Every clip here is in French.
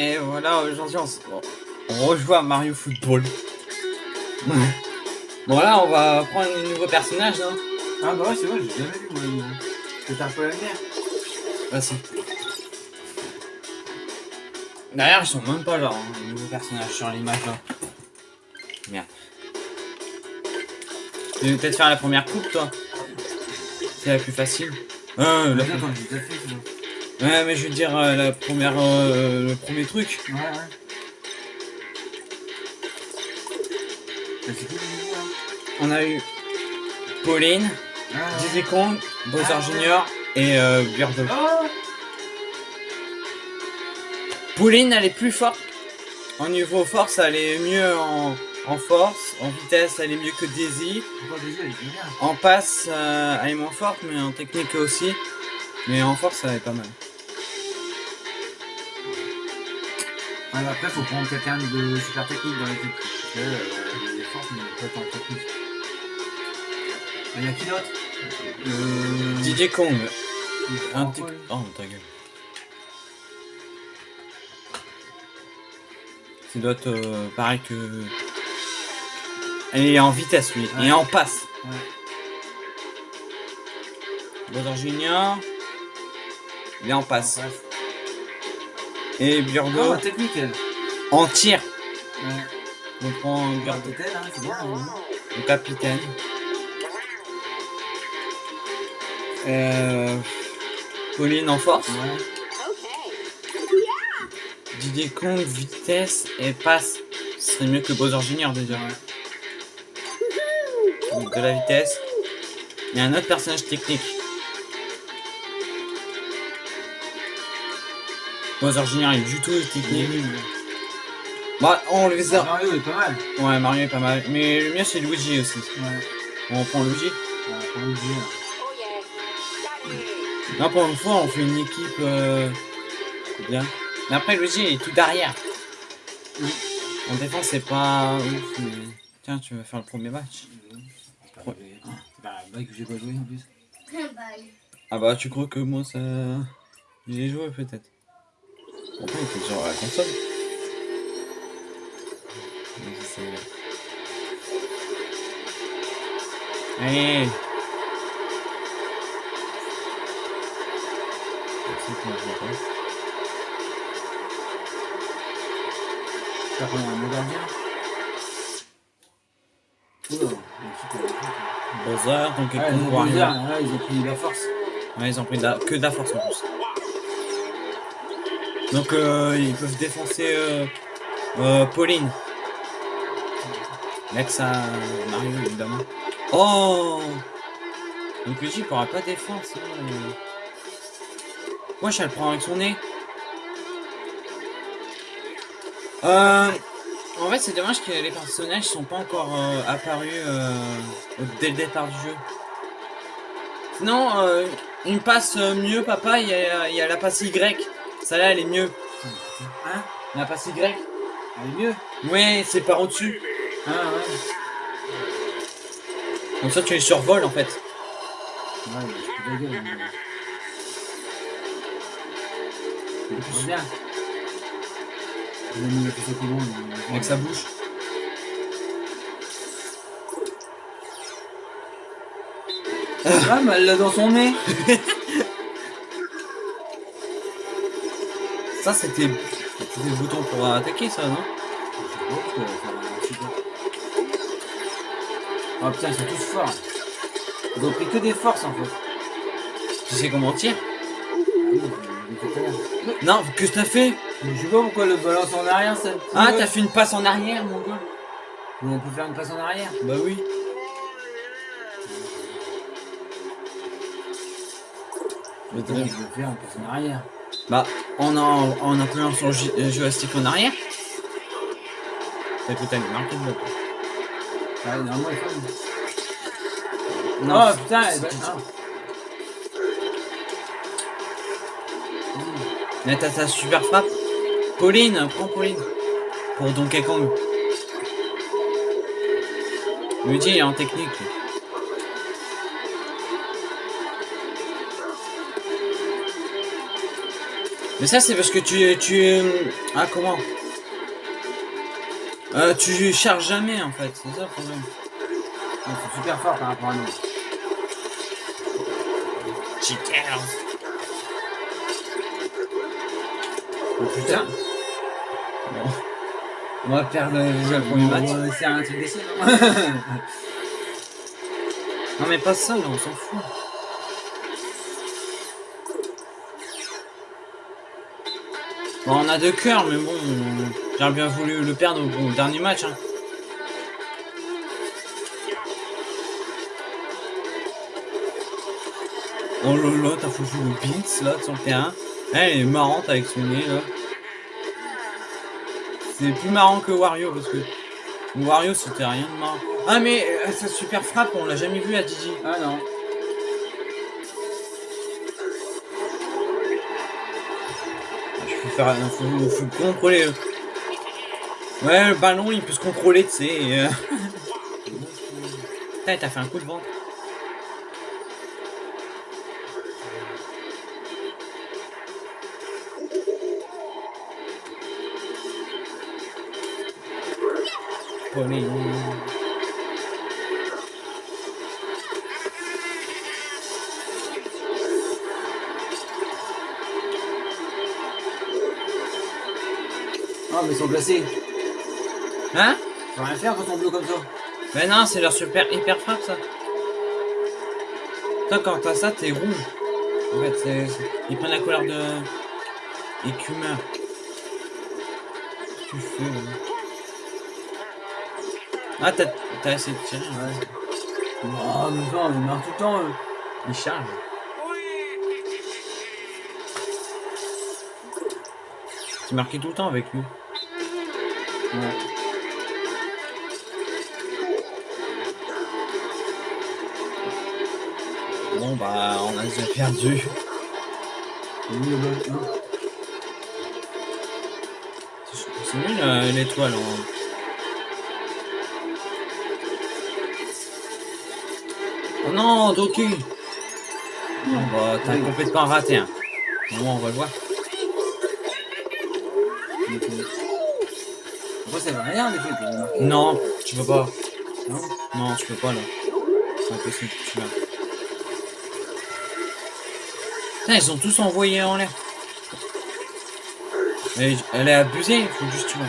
et voilà, aujourd'hui on, se- on rejoue à Mario Football. bon là, on va prendre un nouveau personnage, hein. Ah bah ouais, c'est vrai, j'ai jamais vu moi. C'est un peu la mer. Vas-y. D'ailleurs, ils sont même pas là, hein, les nouveaux personnages sur l'image là. Merde. Tu veux peut-être faire la première coupe, toi? C'est la plus facile. Euh, la... Ouais, mais je veux dire, euh, la première, euh, le premier truc. Ouais, ouais. Ça, On a eu Pauline, Ah. Diddy Kong, Bowser Ah. Junior et euh, Birdo. Oh Pauline, elle est plus forte. En niveau force, elle est mieux en, en force. En vitesse, elle est mieux que Daisy. En passe, euh, elle est moins forte, mais en technique aussi. Mais en force, elle est pas mal. Ouais, après, faut prendre quelqu'un de super technique dans l'équipe. Parce que euh, il est fort, mais pas tant technique. Il y a qui d'autre? Euh... DJ Kong. Un Oh, ta gueule. Ça doit être euh, pareil que. Est en vitesse, lui. Ouais. Et en passe. Ouais. Bowser Junior. Il est en passe. Passe. Et Ah, Burgo la technique, elle. en tir. On prend c'est bien. hein. le capitaine. Euh, Pauline en force. Ouais. Didier Kong, vitesse et passe. Ce serait mieux que Bowser Junior déjà. Donc de la vitesse. Il y a un autre personnage technique. Bowser Junior est du tout technique. nul. Bah, on les a. Mario est pas mal. Ouais, Mario est pas mal. Mais le mien c'est Luigi aussi. Ouais. On prend Luigi. Ouais, faut le dire. Là pour une fois on fait une équipe euh, c'est bien. Mais après Luigi il est tout derrière. En défense c'est pas ouf mais. Tiens tu vas faire le premier match. Ah, pas vrai que j'ai pas joué en plus. Ah bah tu crois que moi ça. J'ai joué peut-être. Pourquoi il était genre à la console. Allez. T'as pris un mot gardien Oula, il y a un petit peu- Bowser, donc ils ont pris de la force. Ouais, ils ont pris de la- que de la force en plus. Donc euh, ils peuvent défoncer euh, euh, Pauline. L'ex à Mario évidemment. Oh Donc Luigi pourra pas défendre euh. Wesh elle prend avec son nez. Euh, en fait c'est dommage que les personnages sont pas encore apparus dès le départ du jeu. Sinon, une passe mieux, papa, il y a la passe Y. Celle-là, elle est mieux. Hein? La passe Y Elle est mieux Ouais, c'est par au-dessus. Ah ouais. Comme ça, tu les survoles, en fait. Ouais, je peux pas dire. mais- bien. Comment mais- Avec sa bouche. Ah, l'a dans son nez. Ça, c'était le bouton pour attaquer, ça, non? Oh putain, ils sont tous forts. Ils ont pris que des forces en fait. Tu sais comment on tire? Non, que t'as fait? Je sais pas pourquoi le balance en arrière ça. Ah, t'as fait une passe en arrière, mon gars. On peut faire une passe en arrière. Bah oui. Mais je vais faire une passe en arrière Bah, en, en, en j- euh, joystick en arrière. T'as tout à marqué de. Ah, normalement il faut. Non, oh putain, eh ben, tout. ah. Mais t'as ta super frappe. Pauline, prends Pauline. Pour Donkey Kong. Luigi il est en technique. Mais ça, c'est parce que tu... ah, comment? Euh, Tu charges jamais, en fait. C'est ça le problème. Sont super forts par rapport à nous. Cheaters Oh putain Bon. On va perdre déjà le premier match. Ouais, C'est un truc non? Non mais pas ça, on s'en fout. On a deux cœurs, mais bon, j'aurais bien voulu le perdre au, dernier match. Hein. Oh là là, t'as foutu le Binks là sur le terrain. Elle est marrante avec son nez là. C'est plus marrant que Wario parce que Wario c'était rien de marrant. Ah mais euh, sa super frappe on l'a jamais vu à Didi. Ah non. Faut faut, contrôler. le- Ouais le ballon il peut se contrôler tu sais. euh. Putain, t'as fait un coup de ventre. Ah, mais ils sont placés. Hein Tu peux rien faire quand on bloque comme ça. Mais non, c'est leur super hyper frappe ça. Toi quand t'as ça, t'es rouge. En fait, c'est. Ils prennent la couleur de. écumeur. Tu fais là Ah, t'as essayé de tirer. Ouais. Oh, mais non, ils marquent tout le temps, eux. Il charge. C'est marqué tout le temps avec lui. Bon bah, on a déjà perdu. C'est nul euh, l'étoile. hein. Oh non, Doki Bon bah, t'as complètement raté. Hein. Bon, on va le voir. Ça veut rien les. Non, tu peux pas. Non Non, tu peux pas là. C'est impossible, tu vas. Putain, ils sont tous envoyés en l'air. Elle, elle est abusée, il faut juste tu vois.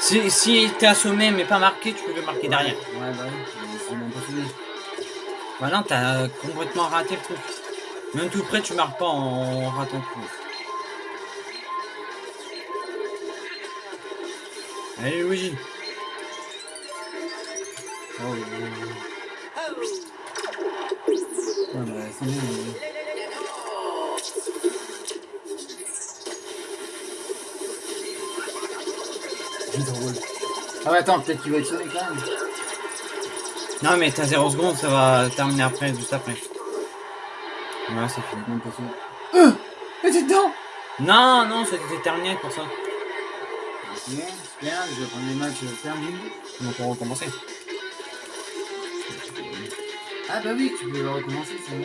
Si, si t'es assommé mais pas marqué, tu peux le marquer derrière. Ouais, bah oui, c'est même pas fini. Bah non, t'as complètement raté le truc. Même tout près, tu marques pas en ratant le Allez, Luigi. Oh, oui, oui, oui. Ouais, bah, c'est bien, mais- Vite, on roule. Ah ouais, attends, peut-être qu'il va être sonné quand même. Non, mais t'as 0 secondes, ça va terminer après, juste après. Voilà, c'est fini. Même pas sonné. Euh Mais t'es dedans Non, non, c'était terminé pour ça. Ok, super, je vais prendre les matchs terminés. Donc on va recommencer. Ah bah oui, tu peux le recommencer, c'est bon.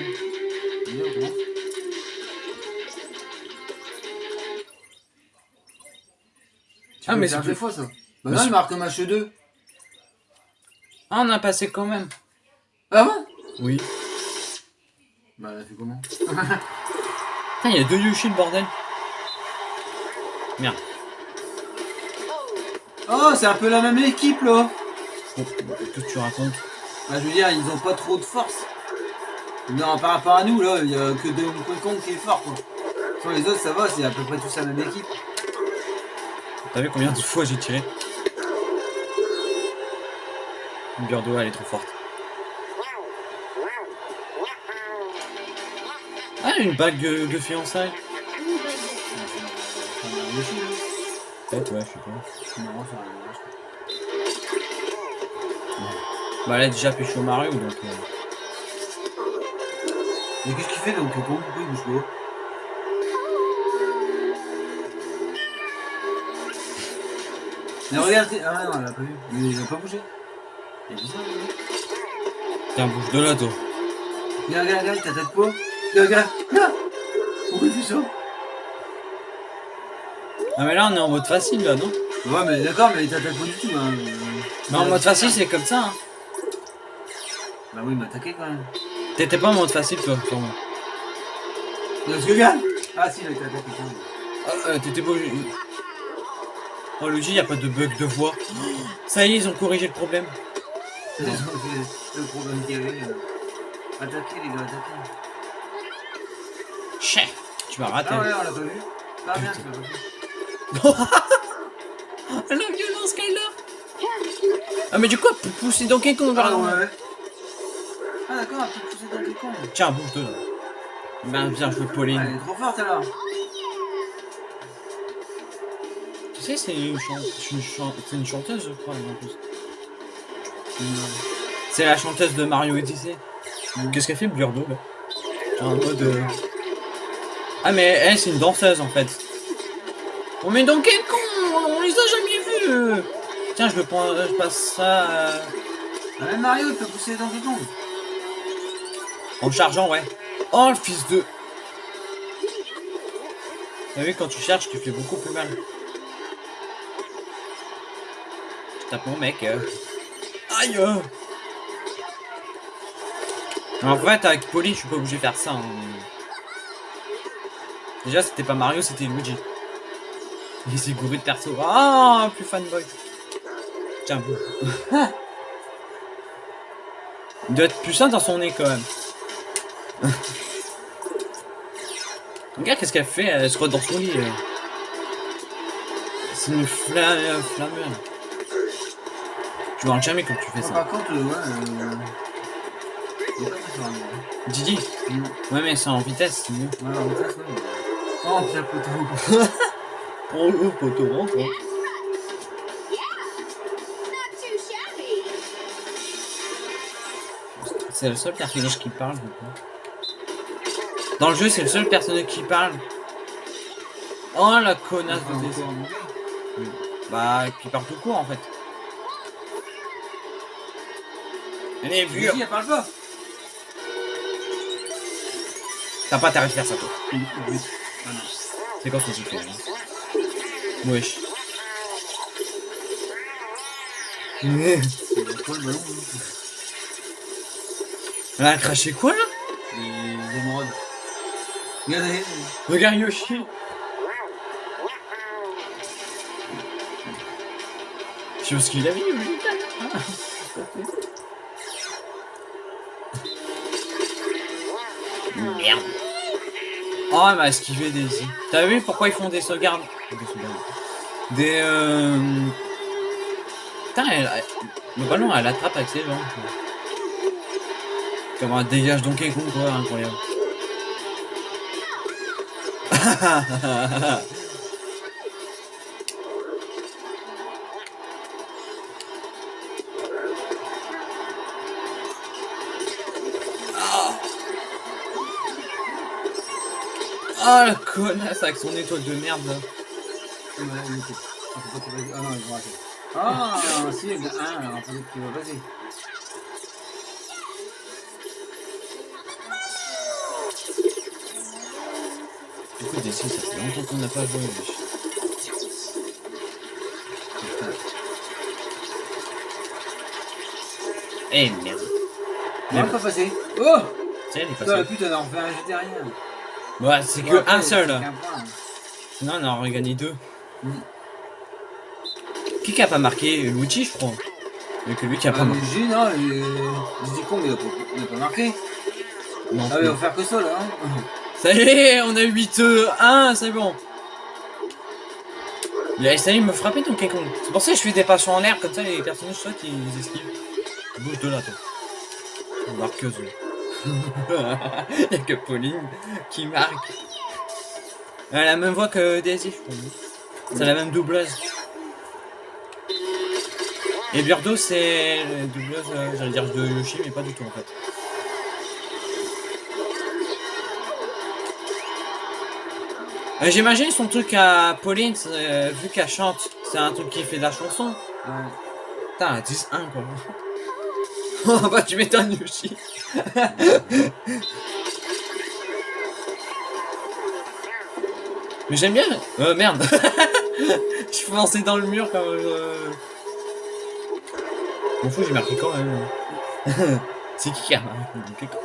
Allez, on recommence. Tu Ah, mais c'est deux fois ça. Bah Mais non, il marque match 2. Ah, on a passé quand même. Ah bon Oui. Bah, elle a fait comment? Putain, il y a deux Yoshi, le bordel. Merde. Oh, c'est un peu la même équipe là Bon, qu'est-ce que tu racontes Bah, je veux dire, ils ont pas trop de force. Non, par rapport à nous, là, il y a que Donkey Kong qui est fort, quoi. Sur les autres, ça va, c'est à peu près tous la même équipe. T'as vu combien de fois j'ai tiré Birdo, elle est trop forte. Ah, une bague de, de fiançailles. Peut-être, ouais, je sais pas. Non, ça je Bah, elle a déjà pécho Mario, donc... euh, Mais qu'est-ce qu'il fait donc Pourquoi il bouge pas? Mais regarde, t'es- ah non, elle a pas vu. Mais il a pas bougé. C'est bizarre. Tiens, bouge de là, toi. Regarde, regarde, regarde, ta tête quoi Regarde, regarde Là Pourquoi il fait ça Ah mais là on est en mode facile là, non? Ouais, mais d'accord, mais il t'attaque pas du tout. Hein. Mais en mode facile c'est comme ça. Hein. Bah oui, il m'a attaqué quand même. T'étais pas en mode facile toi. Let's go, gars Ah si, il a été attaqué quand même. Ah, euh, t'étais pas... Oh Luigi, y a pas de bug de voix. Ça y est, ils ont corrigé le problème. C'est le problème qu'il y avait. Attaquez les gars, attaquez. Chais Tu m'as raté. Ah ouais, on l'a pas vu. Merde, tu l'as pas vu. La violence a Ah mais du coup, pour pousser Donkey Kong vers Ah ouais. Ah d'accord, elle peut pousser dans con. Tiens, bouge-toi là. Ben bien joué Elle Pauline. est trop forte alors. Tu sais, c'est une, chan- une, chan- c'est une chanteuse, je crois, en plus. C'est la chanteuse de Mario Odyssey. Qu'est-ce qu'elle fait, Burdo, là? Genre en mode... euh, Ah, mais elle, c'est une danseuse, en fait. Oh, mais Donkey Kong On les a jamais vus Tiens, je, le prends, je passe ça euh, Ah, même Mario, il peut pousser dans le con. en chargeant, ouais. Oh, le fils de... T'as vu, quand tu cherches, tu fais beaucoup plus mal. Je tape mon mec. euh. Aïe euh. En fait, avec Polly, je suis pas obligé de faire ça. hein. Déjà, c'était pas Mario, c'était Luigi. Il s'est gouré de perso. Ah, plus fanboy. Tiens, bouge. Il doit être plus sain dans son nez quand même. Regarde qu'est-ce qu'elle fait, elle se croit dans son lit. euh. C'est une flamme, euh, flammeur. Tu vois jamais quand tu fais Ah, ça. Par contre, euh, ouais. Euh... Didi? Mm. Ouais mais c'est en vitesse, c'est mieux. Ouais, en vitesse, ouais. Oh, Pierre Oh le poteau rentre. Not too shabby. C'est le seul personnage qui parle du coup. Dans le jeu c'est le seul personnage qui parle. Oh la connasse de. Bah et puis parle tout court en fait. Elle est vieux. elle parle pas. T'as pas intérêt de faire ça toi. Oui. Ah. C'est quoi ce que tu fais là Wesh. Hein Elle a craché quoi là? Les émeraudes. Regardez. Regarde Yoshi. Je sais pas ce qu'il a mis lui. Oh, elle m'a esquivé Daisy. T'as vu pourquoi ils font des sauvegardes? Des sauvegardes. Des euh... Putain, elle- elle- le ballon elle attrape avec ses jambes. Comme un dégage Donkey Kong quoi, incroyable. Ah la connasse avec son étoile de merde là. Ah, non, ils vont rater. Ah, si, il y en a un, alors peut-être qu'il va passer. Du coup, Daisy, ça fait longtemps qu'on n'a pas joué. Eh merde. On va pas passer. Oh Tiens, il est Putain, passé. pute, elle a refait un végétarien. Ouais, c'est que un seul. là. qu'un point. Sinon, on aurait gagné deux. Mm. Qui qui a pas marqué? Luigi, je crois. Mais que lui qui a pas Ah, marqué. J, non. Je dis con, mais il a pas, il a pas marqué. Non, Ah, mais on va faire que ça, là. Hein. Ça y est, on a 8-1, c'est bon. Il a essayé de me frapper ton Kong. C'est pour ça que je fais des passions en l'air, comme ça les personnages sautent ils esquivent. Bouge de là, toi. Marqueuse. Il y a que Pauline qui marque. Elle a la même voix que Daisy, je crois. C'est la même doubleuse. Et Birdo, c'est la doubleuse, euh, j'allais dire de Yoshi, mais pas du tout en fait. Euh, J'imagine son truc à Pauline, euh, vu qu'elle chante, c'est un truc qui fait de la chanson. Putain, 10-1 quoi. oh bah tu m'étonnes Yoshi. Mais j'aime bien. Euh, merde. Je suis foncé dans le mur comme. Euh... M'en fous, j'ai marqué quand même. c'est qui qui a marqué quand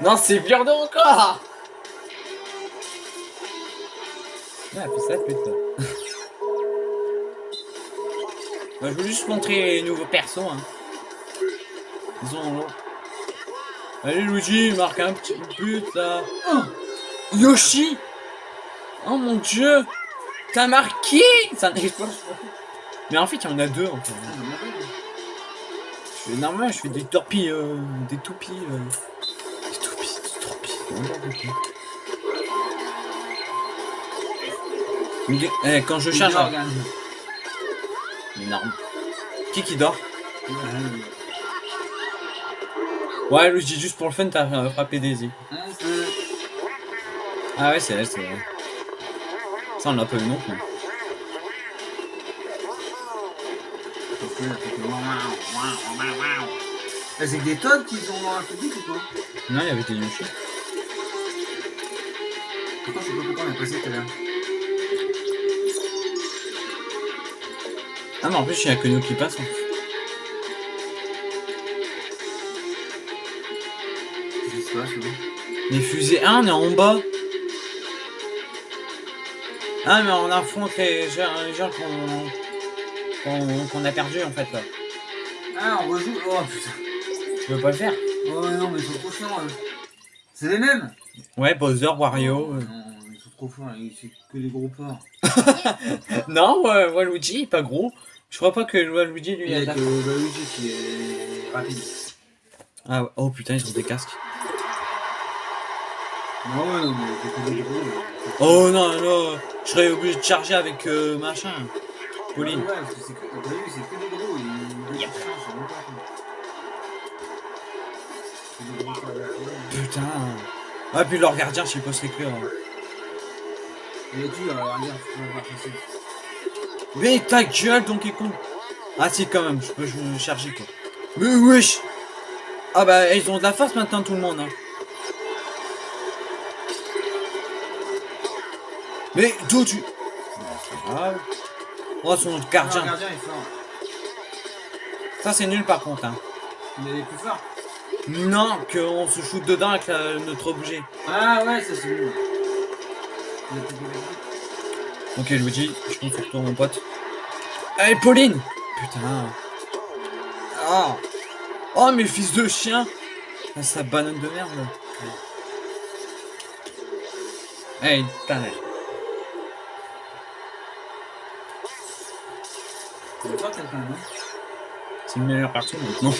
Non, c'est Björn encore Ah, puis ça, putain. Bah, je veux juste montrer les nouveaux persos. Hein. Ils ont. Allez, Luigi, marque un petit but là. Oh Yoshi Oh mon dieu T'as marqué Ça n'arrive pas. Mais en fait, il y en a deux en fait. Je fais normal, je fais des torpilles, euh, des toupies. Euh. Des toupies, des torpilles. Eh, quand je charge. un- Énorme. Qui qui dort? Ouais, je dis juste pour le fun, t'as frappé Daisy. Ah ouais, c'est elle, c'est vrai. Ça, on l'a pas eu non plus. Ah, C'est que des tonnes qu'ils ont un public ou quoi Non, il y avait des Yoshi. Pourquoi je sais pas pourquoi on est passé tout à l'heure Ah, mais en plus, il y a que nous qui passons. C'est bon. Les fusées. Ah, on est en bas. Ah, mais on affronte les gens, qu'on a perdu en fait là. Ah, on rejoue Oh putain Tu veux pas le faire? Oh non, mais ils sont trop chiants. C'est les mêmes Ouais, Bowser, Wario. euh. Non, ils sont trop forts, c'est que les gros porcs. Non, ouais, Waluigi, il est pas gros. Je crois pas que Waluigi lui Il y a que Luigi qui est rapide. Ah, oh putain, ils ont des casques. Non, ouais, non, mais. Oh non, non, je serais obligé de charger avec euh, machin. Pauline. Ouais, c'est que, t'as vu, c'est que des gros. Yep. Putain. Ah, puis leur gardien, je sais pas c'est que. hein. Il est dur, passer. Mais ta gueule, Donkey Kong Ah si, quand même, je peux je me charger, quoi. Mais wesh Ah bah, ils ont de la force maintenant, tout le monde, hein. Mais d'où tu... Grave. Oh, son Ah, le gardien. gardien est fort. Ça, c'est nul, par contre, hein. Il est plus fort. Non, qu'on se shoot dedans avec la- notre objet. Ah ouais, ça c'est nul. Ok, Luigi, je compte sur toi, mon pote. Allez, Pauline Putain. Oh Oh, mes fils de chien Ah, sa banane de merde, là. Hey, ta mère. Quelqu'un, non C'est le meilleur perso maintenant.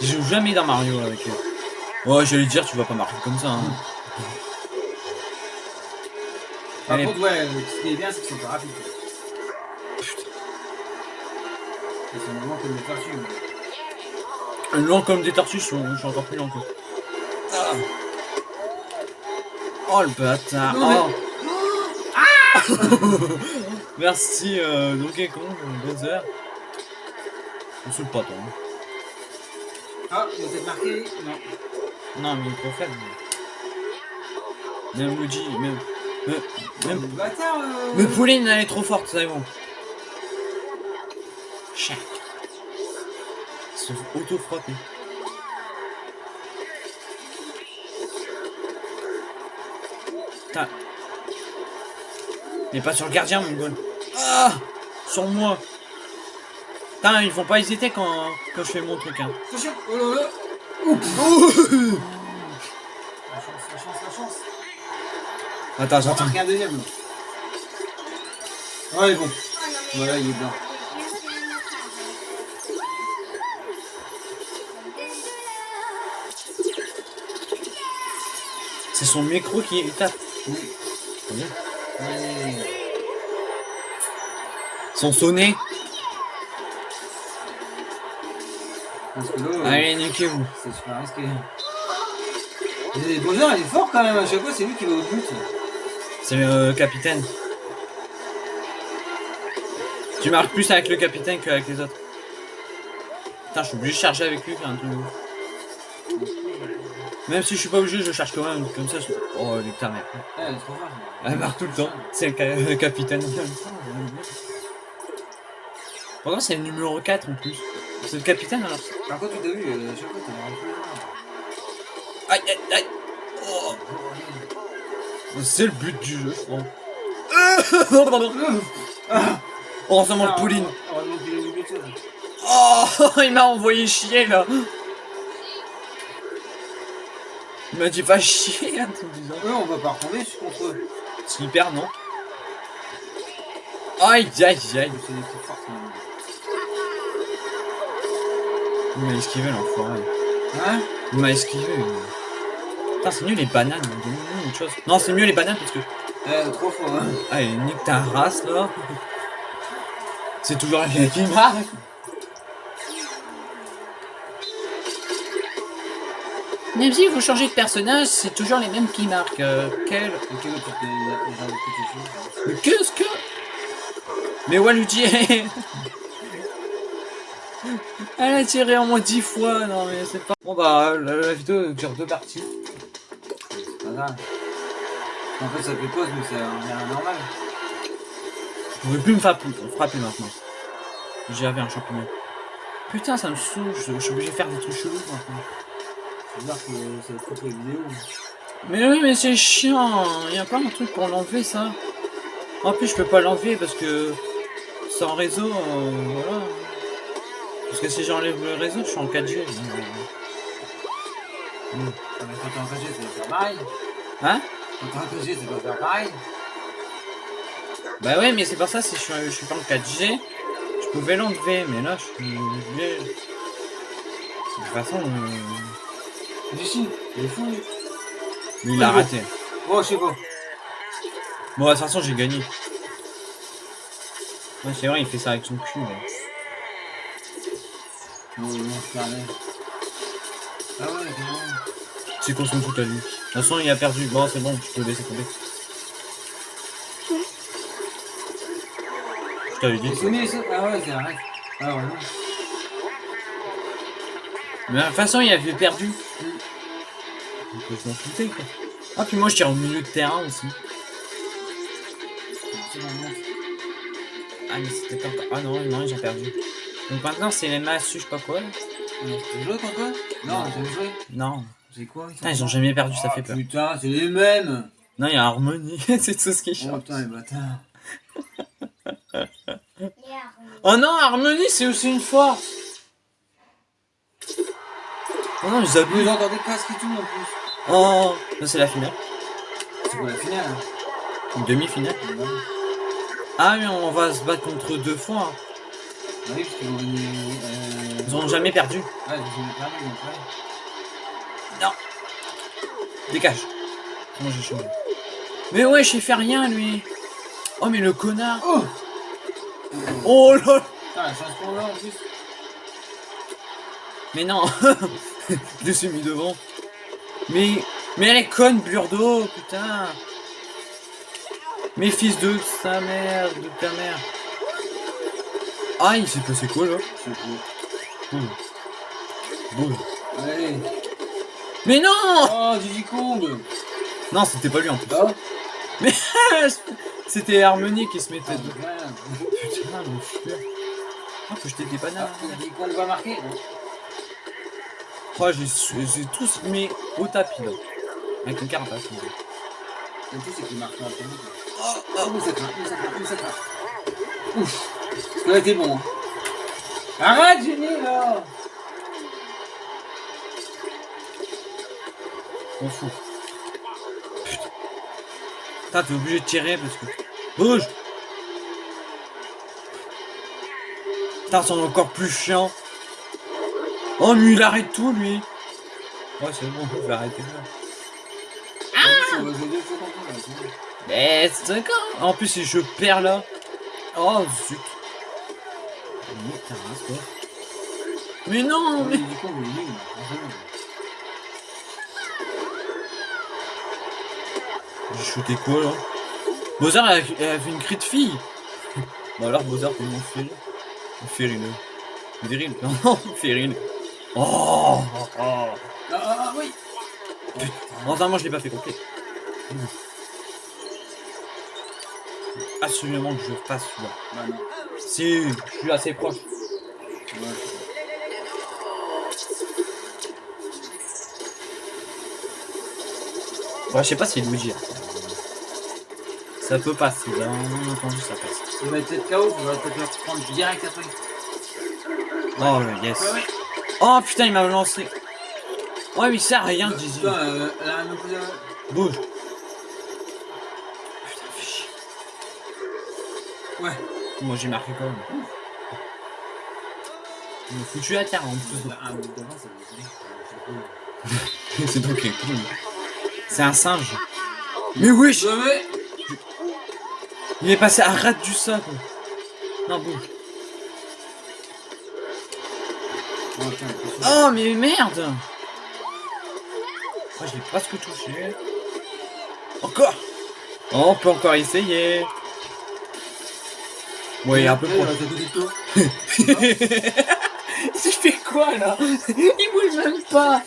Je joue jamais dans Mario avec eux. Ouais, j'allais dire, tu vas pas marquer comme ça. Hein. Par contre, ouais, ce qui est bien, c'est qu'ils sont pas rapides. Ils sont vraiment comme des tortues. Lent comme des tortues, je suis, encore plus lent quoi. Ah. Oh le bâtard Non, oh. Ah Merci euh, Donkey Kong, Bowser. On saoule pas toi. hein. Ah, a peut-être marqué Non. Non mais il est trop faible. Même Luigi, même... Même... Le même... bâtard euh... Mais Pauline elle est trop forte, c'est bon. Chac. Ils sont auto-frappés. Il est pas sur le gardien, mon goal. Ah Sur moi. Putain, ils vont pas hésiter quand, quand je fais mon truc. Hein. Attention Oh là là Oh La chance, la chance, la chance Attends, j'attends. un deuxième. Ouais, bon. Voilà, il est blanc. C'est son micro qui tape. Oui. Ouais. Son sonnet. Euh, Allez, niquez-vous. c'est super risqué. Bowser, il est fort quand même. À chaque fois, c'est lui qui va au but. C'est le capitaine. Tu marques plus avec le capitaine qu'avec les autres. Putain, je suis obligé de charger avec lui. Quand même. Même si je suis pas obligé, je cherche quand même. Comme ça, je... Oh, les ta mère. Eh, est trop. Elle marque tout le temps. C'est le, le capitaine. Pourtant, c'est le numéro 4 en plus. C'est le capitaine alors. Par contre, tu t'as vu, euh, à chaque fois, t'as un peu Aïe, aïe, aïe. Oh. C'est le but du jeu, je crois. Oh, ça mange Pauline. Heureusement qu'il a eu quelque chose. Oh, il m'a envoyé chier là. Il m'a dit pas chier, hein, tout disant. Eux, on va pas retomber, je suis contre eux. Super, non Aïe, aïe, aïe. C'est des forces. mais- Il m'a esquivé l'enfoiré. Hein Il m'a esquivé. Putain, c'est mieux les bananes. Chose. Non, c'est mieux les bananes parce que. Eh, trop fort, hein. Allez, nique ta race là. C'est toujours rien qui marque. Même si vous changez de personnage, c'est toujours les mêmes qui marquent. Euh, quel. Mais qu'est-ce que Mais Waluigi Elle a tiré en moins 10 fois, non mais c'est pas... Bon bah, la, la vidéo dure deux parties. C'est pas grave. En fait, ça fait pause, mais c'est un normal. Je pouvais plus me frapper, frapper maintenant. J'avais un champignon. Putain, ça me saoule, je, je suis obligé de faire des trucs chelous maintenant. C'est bizarre que ça coupe les vidéos. Mais oui, mais c'est chiant, il y a pas un truc pour l'enlever ça. En plus, je peux pas l'enlever parce que sans réseau, euh, voilà. Parce que si j'enlève le réseau, je suis en 4G. donc, euh, Ah, mais quand t'es en 4G, c'est pas pareil. Hein? Quand t'es en 4G, c'est pas pareil. Bah ouais, mais c'est pour ça, si je suis, je suis pas en 4G, je pouvais l'enlever, mais là, je suis. De toute façon, euh, Il est fou, lui. lui, il a raté. Oh, je sais pas. Bon, de toute façon, j'ai gagné. Ouais, c'est vrai, il fait ça avec son cul, là. Non, c'est. Ah ouais, c'est bon. C'est qu'on fout à lui. De toute façon, il a perdu. Bon, c'est bon, je peux laisser tomber. Je t'avais dit. Mis, ça. Ah ouais, c'est vrai. Ah ouais. Mais de toute façon, il avait perdu. Donc, quoi. Ah, puis moi, je tire au milieu de terrain aussi. Ah, mais c'était encore. Ah non, non, j'ai perdu. Donc maintenant, c'est les masses, je sais pas quoi. là. T'as joué contre eux? Non, j'ai joué? Non. C'est quoi Putain, ils ont jamais perdu, ça fait peur. Putain, c'est les mêmes. Non, il y a Harmonie, c'est tout ce qui Oh change. putain, les bâtards. Yeah. Oh non, Harmonie, c'est aussi une force. Oh non, ils abusent. entendez presque tout en plus. Oh, ça c'est la finale. C'est pour la finale. Hein. Une demi-finale. Ah, mais on va se battre contre deux fois. hein. Oui, parce qu'ils venir. Euh... Ils ont jamais perdu. Ouais, ils ont perdu, donc ouais. Dégage. Moi j'ai changé? Mais ouais, j'ai fait rien lui. Oh, mais le connard. Oh Oh là. Putain, la chance qu'on a en plus. Mais non. Je l'ai mis devant. Mais. Mais elle est conne, Burdo, putain. Mais fils de sa mère, de ta mère. Ah, il s'est passé quoi là? Boum. Boum. Allez. Mais non Oh, Kong Non, c'était pas lui en plus. Bah C'était Harmonie qui se mettait Ah, dedans. Putain, le fuir. Ah, faut jeter des bananes. Ah, va marquer non Oh, j'ai j'ai tous mis au tapis là. Avec une carapace. Le truc, c'est qu'il marque en premier. Oh, Oh, mais ça craint, mais ça craint, mais ça craint. Ouf Ça a été bon. hein. Arrête, Jenny, là on fout. Putain. Putain, t'es obligé de tirer parce que. Bouge Putain, c'est encore plus chiant. Oh, mais il arrête tout lui. Ouais, c'est bon, je vais arrêter là. On là, bon. Mais c'est d'accord. En plus, si je perds là. Oh zut. Mais ta race, quoi. Mais non, mais. J'ai shooté quoi là? Bozar elle a, elle a fait une cri de fille Bon alors t'es mon fil. Féril. Viril. Non, Féril. Oh, oh, oh. Ah, ah, oui Heureusement, je l'ai pas fait complet. Absolument que je passe celui-là. Bah non. Si, je suis assez proche. Ouais. Ouais, je sais pas si Luigi. hein. Ça peut passer, bien entendu, ça passe. Il va être KO, on va peut-être le reprendre direct après. Oh, le yes. Ouais, ouais. Oh putain, il m'a lancé. Ouais, mais à rien, Dizzy. Putain, euh, là, un. Bouge. Putain, fais chier. Ouais. Moi, j'ai marqué quand même. Il m'a foutu à terre en plus. Un ça fait. C'est donc qui est cool. C'est un singe. Mais wesh Ouais, ouais. Il est passé à rate du sol. quoi. Non, bouge. Oh, mais merde Oh, je l'ai presque touché. Encore Oh, On peut encore essayer. Ouais, il un peu il proche. Je fais quoi là? Il bouge même pas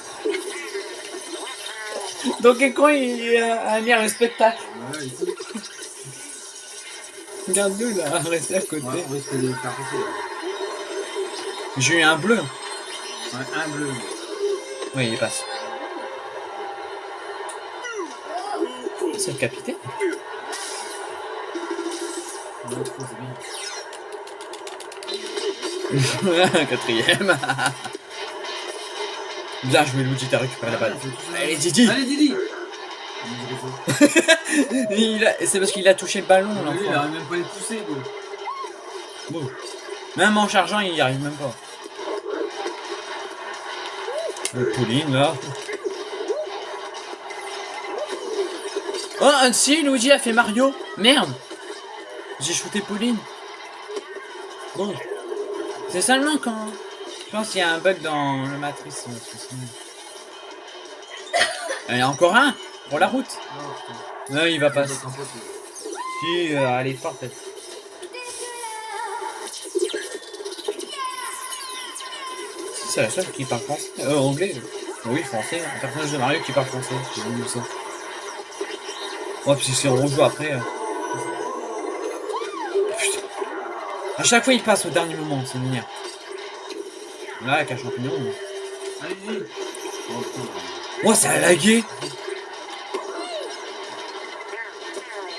Donc écran il a un spectacle? Ouais, ici. Regarde-le là, rester à côté. Ouais. J'ai eu un bleu. Un bleu. Oui, il passe. C'est le capitaine bien. Quatrième. Bien joué Luigi, t'as récupéré la balle. Allez Didi Allez, Didi C'est parce qu'il a touché le ballon Lui, il arrive même pas à les pousser. Bon. Même en chargeant, il y arrive même pas. Le Pauline là. Oh, si, Luigi a fait Mario. Merde. J'ai shooté Pauline. Bon. C'est seulement quand. Je pense qu'il y a un bug dans le matrice. Il y a encore un pour la route. Non, il va pas. C'est un pote, là. Si, euh, elle est forte. C'est la seule qui parle français. Euh, anglais. Oui, français. Un personnage de Mario qui parle français. J'ai vu ça. Ouais, puis si on rejoue après. euh. Putain. À chaque fois, il passe au dernier moment, c'est mignon. Là, avec un champignon. Allez, Didi Oh, ça a lagué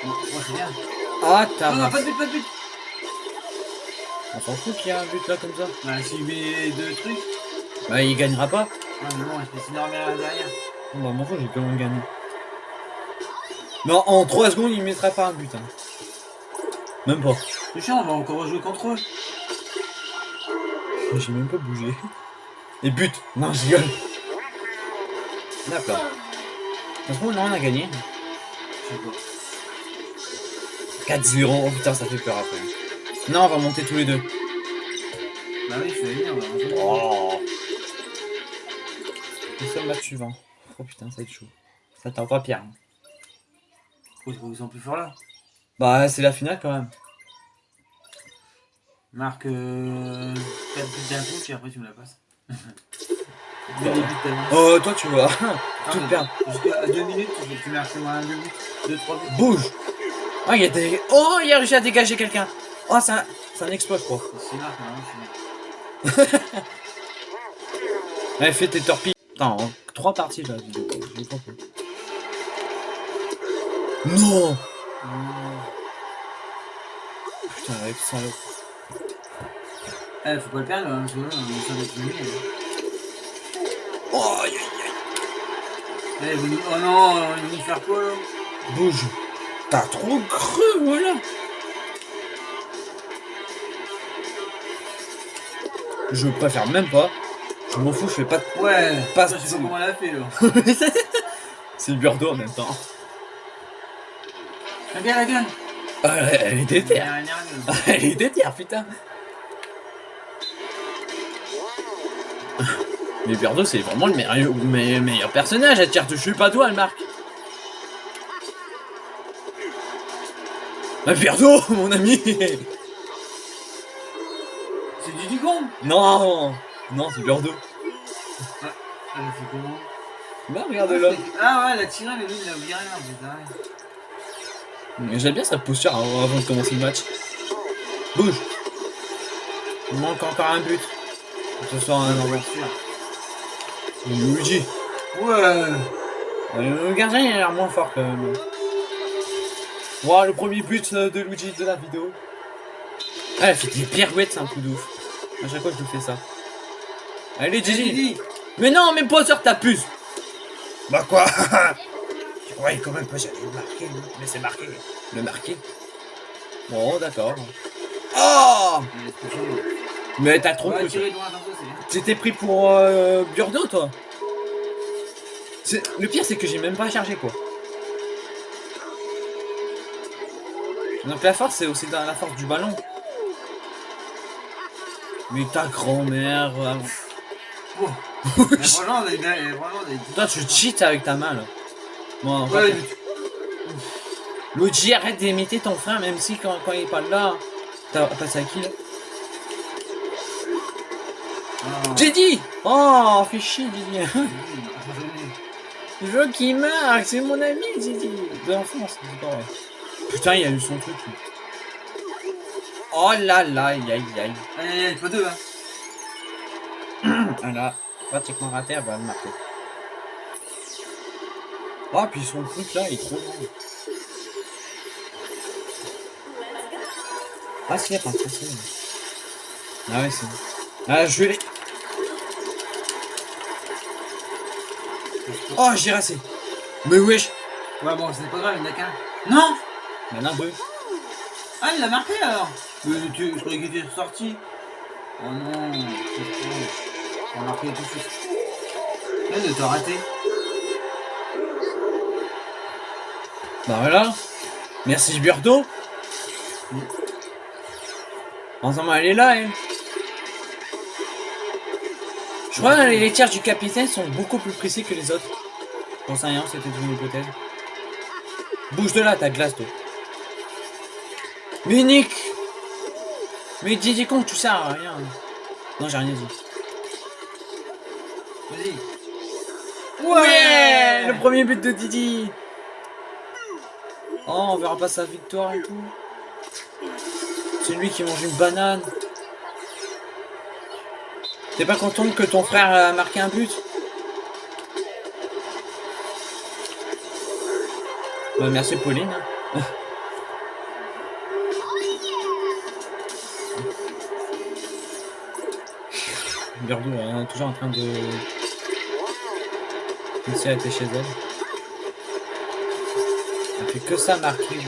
c'est. Ah, Non, t'as. non, pas de but, pas de but On s'en fout qu'il y a un but là comme ça. Bah, s'il met deux trucs. Bah, il gagnera pas. Ah, mais bon, je peux essayer de revenir derrière. Bon, bah, mon j'ai quand même gagné. Non, en 3 secondes, il mettrait pas un but. Hein. Même pas. C'est chiant, on va encore rejouer contre eux. J'ai même pas bougé. Et but Non, je rigole. D'accord. De toute façon, non, on a gagné. Je sais pas. 4-0. Oh putain, ça fait peur après. Non, on va monter tous les deux. Bah oui, je vais venir, on va rejouer. Oh. Nous sommes match suivant. Oh putain, ça va être chaud. Ça t'en pas pire. hein. Pourquoi tu crois qu'ils sont plus forts là Bah, c'est la finale quand même. Marque euh, 4 buts d'un coup, puis après tu me la passes. Le. Oh, toi, tu vois. Ah, Tout perdre. Jusqu'à 2 minutes, tu, tu marques moi un 2 buts, 2, 3 buts. Bouge Oh, il y a des... Oh, il a réussi à dégager quelqu'un Oh, c'est un... c'est un exploit, je crois. C'est marque, non, je suis Allez, fais tes torpilles. Attends, en trois parties, là, vidéo. J'ai compris. Non Putain, avec ça. Eh, faut pas le perdre, hein, que là, on s'en est fini. hein. Oh, aïe, aïe, Eh, vous Oh non, vont nous faire quoi là? Aïe. Bouge T'as trop cru, voilà Je préfère même pas. Je m'en fous, je fais pas de... Ouais, Pas- je sais pas comment elle a fait là. C'est le Burdo en même temps. Regarde la gueule Ah, elle elle est déterre. Elle est déterre, putain. Mais Burdo, c'est vraiment le meilleur, me- meilleur personnage. Elle tire dessus, pas toi, elle marque. Ah, Burdo, mon ami C'est du Dugong Non Non, c'est Burdo. Elle a fait comment Bah, regarde-le. Ah ouais, elle a tiré, mais lui, il a viré là, putain. J'aime bien sa posture avant de commencer le match. Bouge. Il manque encore un but. Ce soir, un envoi. Luigi. Ouais. Euh, Le gardien il a l'air moins fort quand même. Wow, le premier but euh, de Luigi de la vidéo. Ah, elle fait des pirouettes, c'est un coup de ouf. À chaque fois, je lui fais ça. Allez, Gigi. Mais non, mais pas sur ta puce. Bah quoi? Je croyais quand même pas que j'allais le marquer, non? Mais c'est marqué. Le marqué. Bon, d'accord. Oh. Mais t'as trop. T'étais pris pour euh, Burdo, toi? C'est- Le pire, c'est que j'ai même pas chargé, quoi. Donc la force, c'est aussi dans la force du ballon. Mais ta grand-mère... euh, Oh. Mais franchement, on a des- Toi, tu cheats avec ta main, là. En Ouais, fait, Luigi, arrête d'imiter ton frère, même si quand, quand il est pas là... T'as passé à qui, là? Ah. Didi Oh, fais chier, Didi Je veux qu'il marque, c'est mon ami, Didi. De l'enfance, c'est pas vrai. Putain, il a eu son truc. lui. Oh là là, aïe aïe aïe. Allez, allez, pas deux, hein. Voilà, pratiquement raté, elle va le marquer. Oh, puis son truc là, il est trop long. Ah, si, attends, c'est. Ah ouais, c'est bon. Ah, je vais les... Oh, j'ai rassé. Mais wesh. Ouais, bon, c'est pas grave, il n'y en a qu'un. Non Maintenant, deux. Ah, il l'a marqué alors Euh, tu, Je croyais qu'il était sorti. Oh non, c'est trop. Là, de t'as raté. Bah voilà. Merci Burdo. Ensemble, elle est là, elle. Je crois que les laitières du capitaine sont beaucoup plus précis que les autres. J'en sais rien, c'était une hypothèse. Bouge de là, ta glace, toi. Mais Nick Mais Didi con, tu sers à rien. Non, j'ai rien dit. Ouais Le premier but de Didi Oh, on verra pas sa victoire et tout. C'est lui qui mange une banane. T'es pas content que ton frère a marqué un but? Bah, merci Pauline. Est toujours en train de... Si elle était chez elle. Elle fait que ça marquer. Ouais,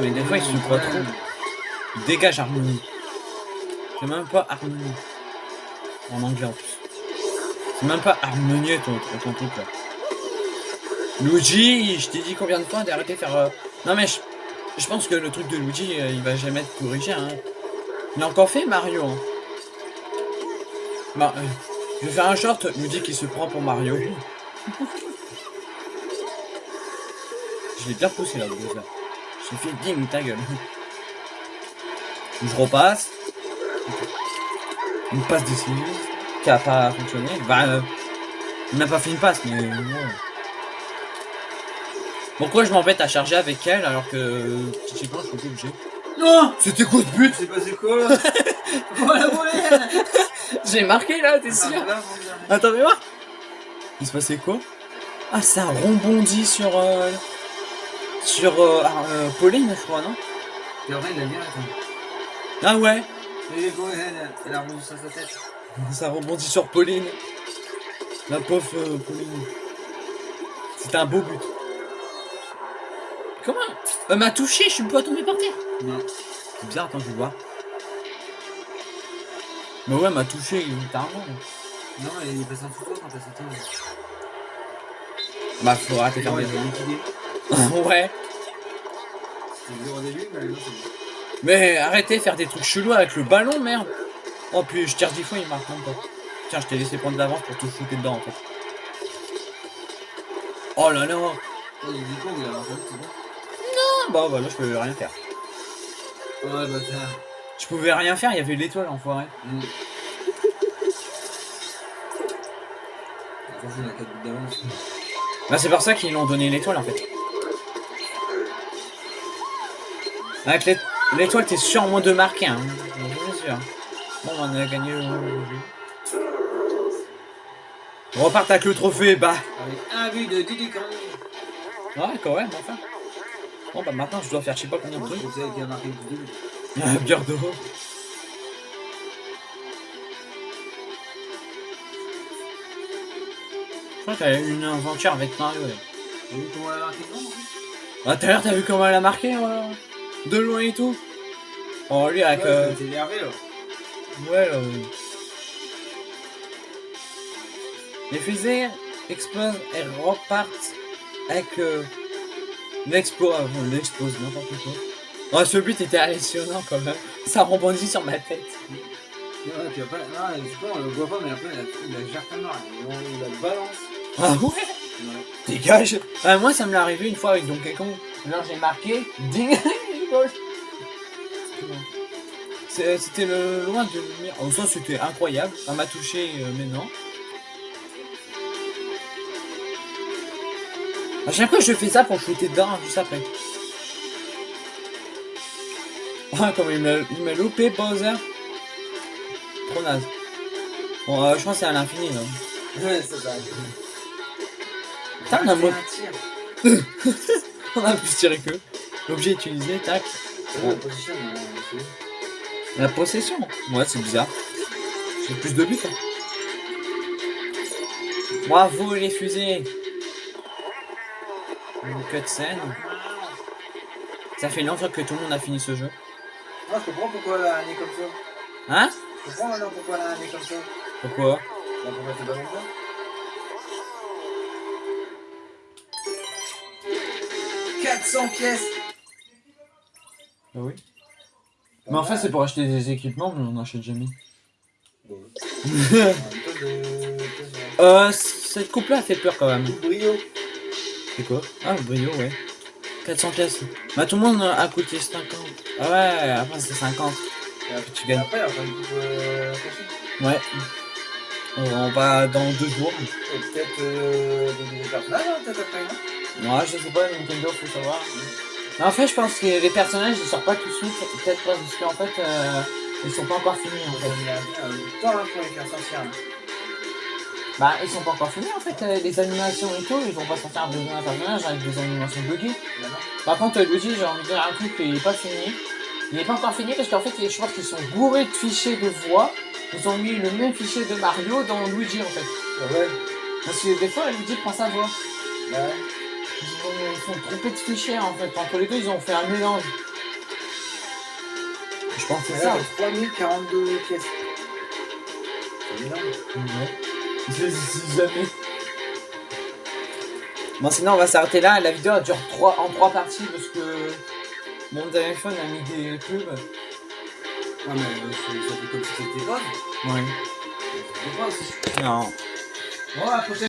Mais des fois il se croit trop. Dégage Harmonie. C'est même pas Harmonie. En anglais en plus. C'est même pas harmonieux ton, ton, truc là. Luigi, je t'ai dit combien de fois d'arrêter de faire... euh, Non mais je, je pense que le truc de Luigi, euh, il va jamais être corrigé. Hein. Il a encore fait Mario. Bah, je vais faire un short, Luigi qui se prend pour Mario. je l'ai bien poussé là, le gros, là. J'ai fait ding ta gueule. Je repasse. Une passe décisive qui a pas fonctionné. Bah, euh, il n'a pas fait une passe, mais. Pourquoi je m'embête à charger avec elle alors que je sais pas, je suis obligé? Non C'était quoi ce but? C'est passé quoi? La volée J'ai marqué là, t'es sûr Ah. Attends, mais voir. Il se passait quoi? Ah, ça rebondit sur euh, sur euh, ah, euh, Pauline, je crois, non? Et en vrai, il a bien attends. Ah ouais. Et quoi, elle, elle, elle a rebondi sur sa tête. Ça rebondit sur Pauline. La pauvre euh, Pauline. C'était un beau but. Comment? Elle m'a touché, je suis pas tombé par terre. Non. C'est bizarre, attends, je vais voir. Mais ouais, m'a touché littéralement. Non, il est passé en dessous de toi quand t'as sauté. Bah, faut arrêter de faire Ouais. Ouais. C'était dur au début, mais c'est bon. Mais arrêtez de faire des trucs chelous avec le ballon, merde. Oh, puis je tire 10 fois, il marque même pas. Tiens, je t'ai laissé prendre de l'avance pour te foutre dedans, en fait. Oh là là. Oh, il a marqué, bon. Ah, bah, bah là, je pouvais rien faire. Oh, le bâtard. Je pouvais rien faire, il y avait l'étoile, enfoiré. Mm. s'en fout, il a 4 buts d'avance. Bah, c'est pour ça qu'ils l'ont donné l'étoile en fait. Avec l'é- l'étoile, t'es sûr moins de marquer, hein. Sûr. Bon, on a gagné le. On repart avec le trophée, bah. Avec un but de Didi Kang. Ouais, quand même, enfin. Bon, bah maintenant, je dois faire je sais pas combien de trucs. Ah, d'eau. Je crois qu'elle a eu une aventure avec Mario. elle. T'as vu comment elle a marqué Ah, tout à l'heure, t'as vu comment elle a marqué euh, De loin et tout Oh, lui, avec. Ouais, euh, t'es énervé là. Ouais, euh... Les fusées explosent et repartent avec euh, l'explosion. l'explose, n'importe quoi. Oh, ce but était hallucinant quand même. Ça rebondit sur ma tête. Ouais, puis après, pas, on le voit pas, mais après, il a, il a balance. Ah ouais? Ouais. Dégage Ah, Moi, ça me l'est arrivé une fois avec Donkey Kong. Alors, j'ai marqué. Ding C'était le loin de lumière. Oh, ça, c'était incroyable. Ça m'a touché, euh, mais non. À chaque fois, je fais ça pour shooter dedans, hein, juste après. Ah, comme il m'a loupé, Bowser. Trop naze. Bon, euh, je pense que c'est à l'infini, là. Ouais, ça va. Putain, on a, mo- un tir. on a plus tiré que. L'objet utilisé, tac. C'est la c'est où La possession Ouais, c'est bizarre. J'ai plus de buts. hein. Bravo les fusées Une cutscene. Ça fait longtemps que tout le monde a fini ce jeu. Moi, je comprends pourquoi elle a un nez comme ça. Hein Je comprends maintenant pourquoi elle a un nez comme ça. Pourquoi Bah, pourquoi t'es pas comme ça 400 pièces Ah oui. Mais en fait, c'est pour acheter des équipements, mais on n'achète jamais. euh, cette coupe-là fait peur quand même. Brio. C'est quoi? Ah, le brio, ouais. 400 pièces. Bah, tout le monde a coûté 50. Ah ouais, après c'est 50. Tu gagnes. Après, après, il euh. Ouais. On va dans deux jours. Et peut-être euh, des nouveaux personnages, hein, peut-être après, non? Ouais, je sais pas, Nintendo, faut savoir. Mais en fait, je pense que les personnages ils sortent pas tout de suite. Peut-être pas, parce qu'en fait, euh, ils sont pas encore finis en fait. a bien du temps hein, pour les faire sortir. Bah, ils sont pas encore finis en fait. euh, Les animations et tout, ils vont pas sortir de un personnage avec des animations. Là, non Par contre, Luigi, j'ai envie de dire un truc, il est pas fini. Il est pas encore fini parce qu'en fait, je pense qu'ils sont bourrés de fichiers de voix. Ils ont mis le même fichier de Mario dans Luigi en fait. Ah ouais Parce que des fois, Luigi prend sa voix. Bah ouais. Ils, ont, ils font tromper de fichiers en fait. Entre les deux, ils ont fait un mélange. Je pense que c'est ça. là, t'as 3042 pièces. C'est énorme. Ouais. Je sais jamais. Bon, sinon, on va s'arrêter là. La vidéo elle dure trois, en trois parties parce que mon téléphone a mis des pubs. Ouais, mais euh, ça fait comme si c'était pas. Ouais. Non. Bon, à la prochaine.